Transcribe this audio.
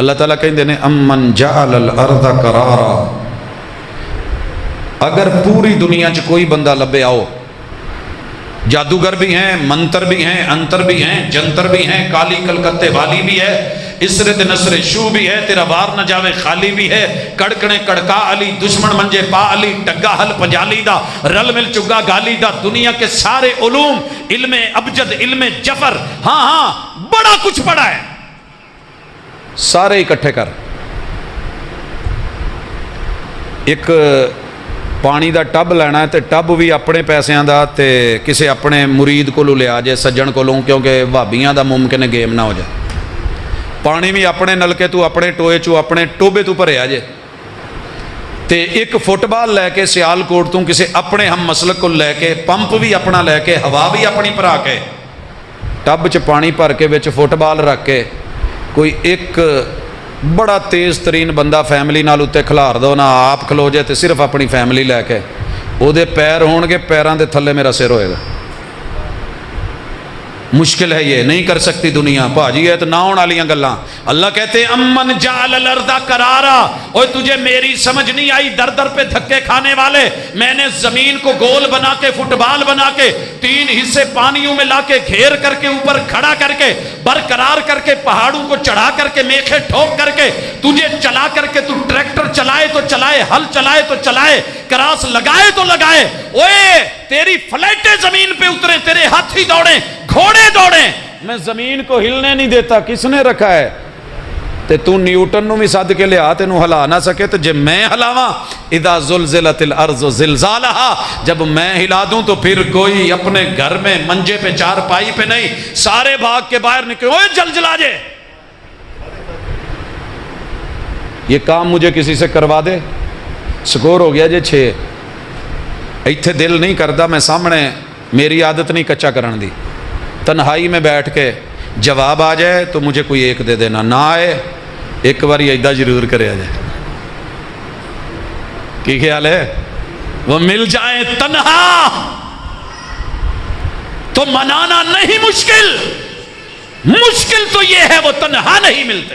اللہ تعالیٰ کہیں نے، امن جعل الارض قرارا. اگر پوری دنیا چ کوئی بندہ لبے آؤ، جادوگر بھی ہیں، منتر بھی ہیں، انتر بھی ہیں، جنتر بھی ہیں، کالی کلکتے والی بھی ہے، اسرت نصر شو بھی ہے، تیرا وار نہ جاوے خالی بھی ہے، کڑکنے کڑکا علی، دشمن منجے پا علی، ٹگا حل پجالی دا، رل مل چگا گالی دا، دنیا کے سارے علوم، علم ابجد، علم جفر ہاں ہاں بڑا کچھ پڑا ہے۔ سارے اکٹھے کر۔ ایک پانی دا ٹب لینا ہے تے ٹب بھی اپنے پیسیاں دا تے کسے اپنے مرید کو لیا جائے، سجن کو لوں کیونکہ بھابیاں دا ممکن گیم نہ ہو جائے۔ پانی بھی اپنے نلکے تو، اپنے ٹوئے چو، اپنے ٹوبے تو بھریا جے تے ایک فٹ بال لے کے سیال کوٹ تو کسے اپنے ہم مسلک کو لے کے، پمپ بھی اپنا لے کے، ہوا بھی اپنی پرا کے۔ ٹب چ پانی بھر کے بچ فٹ بال رکھ کے۔ کے بچ فٹ بال رکھ کے کوئی ایک بڑا تیز ترین بندہ فیملی نال اتنے کھلار دو نہ آپ کھلو جائے تو صرف اپنی فیملی لے کے وہ پیر ہون مشکل ہے یہ، نہیں کر سکتی دنیا۔ بھاجی ہے تو نہ ہونے والی گلاں۔ اللہ کہتے امن جال الردا کرارا اوے تجھے میری سمجھ نہیں آئی، در در پہ دھکے کھانے والے۔ میں نے زمین کو گول بنا کے، فٹ بال بنا کے، تین حصے پانیوں میں لا کے گھیر کر کے، اوپر کھڑا کر کے، برقرار کر کے، پہاڑوں کو چڑھا کر کے، میخے ٹھوک کر کے، تجھے چلا کر کے، تو ٹریکٹر چلائے تو چلائے ہل چلائے تو چلائے، کراس لگائے تو لگائے۔ اوے تیری فلیٹیں زمین پہ اترے، تیرے ہاتھی دوڑے گھوڑے دوڑے میں زمین کو ہلنے نہیں دیتا، کس نے رکھا ہے؟ تے تو نیوٹن نو بھی صد کے لیا تینو ہلا نہ سکے تو جب میں ہلاواں، اذا زلزلت الارض زلزالها جب میں ہلا دوں تو پھر کوئی اپنے گھر میں منجے پہ چار پائی پہ نہیں، سارے بھاگ کے باہر نکلے اوے جل جلا جے۔ یہ کام مجھے کسی سے کروا دے؟ سکور ہو گیا جے چھ۔ ایتھے دل نہیں کرتا میں سامنے میری عادت نہیں کچا کرن دی تنہائی میں بیٹھ کے جواب آ جائے تو مجھے کوئی ایک دے دینا نہ آئے ایک بار ایدا ضرور کرے آ جائے کی خیال ہے وہ مل جائے تنہا تو منانا نہیں مشکل مشکل تو یہ ہے وہ تنہا نہیں ملتے